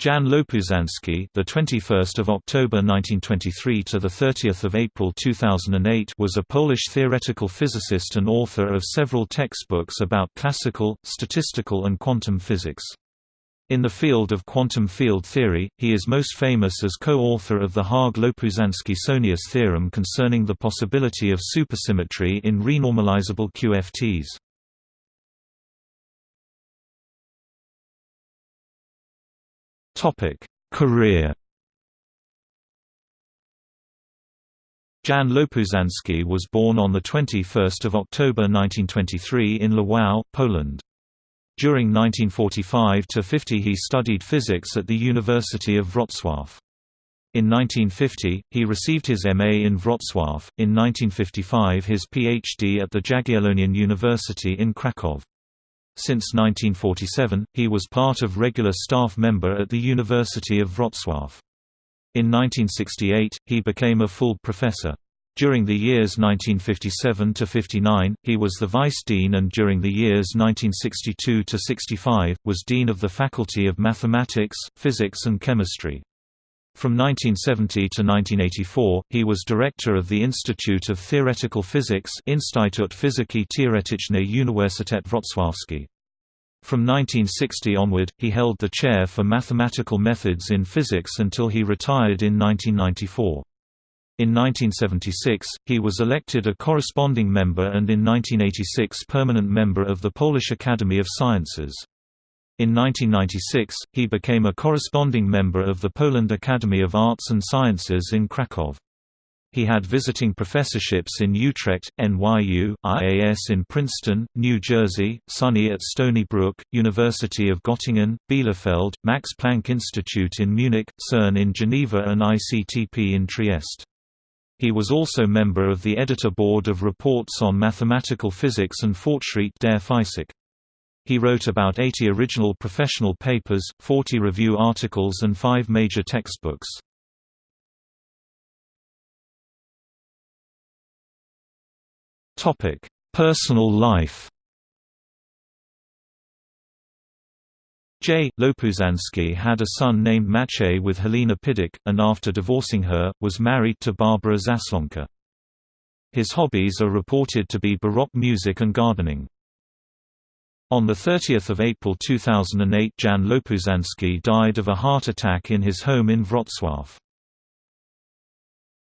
Jan Lopuszanski, the 21st of October 1923 to the 30th of April 2008, was a Polish theoretical physicist and author of several textbooks about classical, statistical and quantum physics. In the field of quantum field theory, he is most famous as co-author of the Haag-Lopuszanski-Sohnius theorem concerning the possibility of supersymmetry in renormalizable QFTs. Topic: Career. Jan Lopuszanski was born on 21 October 1923 in Lwów, Poland. During 1945 to 50, he studied physics at the University of Wrocław. In 1950, he received his MA in Wrocław, in 1955 his PhD at the Jagiellonian University in Kraków. Since 1947, he was part of regular staff member at the University of Wrocław. In 1968, he became a full professor. During the years 1957 to 59, he was the vice dean and during the years 1962 to 65 was dean of the Faculty of Mathematics, Physics and Chemistry. From 1970 to 1984, he was director of the Institute of Theoretical Physics Instytut Fizyki Teoretycznej Uniwersytet Wrocławski. From 1960 onward, he held the chair for mathematical methods in physics until he retired in 1994. In 1976, he was elected a corresponding member and in 1986 permanent member of the Polish Academy of Sciences. In 1996, he became a corresponding member of the Poland Academy of Arts and Sciences in Kraków. He had visiting professorships in Utrecht, NYU, IAS in Princeton, New Jersey, SUNY at Stony Brook, University of Göttingen, Bielefeld, Max Planck Institute in Munich, CERN in Geneva and ICTP in Trieste. He was also member of the editor board of Reports on Mathematical Physics and Fortschritt der Physik. He wrote about 80 original professional papers, 40 review articles and five major textbooks. Personal life J. Lopuszanski had a son named Maciej with Helena Pidik, and after divorcing her, was married to Barbara Zaslonka. His hobbies are reported to be Baroque music and gardening. On 30 April 2008 Jan Lopuszanski died of a heart attack in his home in Wrocław.